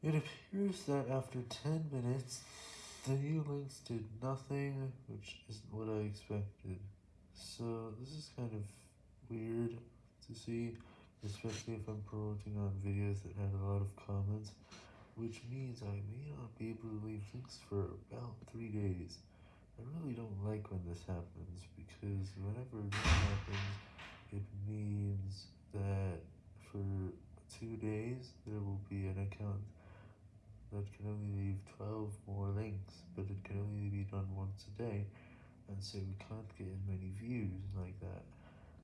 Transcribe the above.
It appears that after 10 minutes, the new links did nothing, which isn't what I expected. So this is kind of weird to see, especially if I'm promoting on videos that had a lot of comments, which means I may not be able to leave links for about 3 days. I really don't like when this happens, because whenever this happens, it means that for 2 days, there will be an that can only leave 12 more links, but it can only be done once a day, and so we can't get as many views like.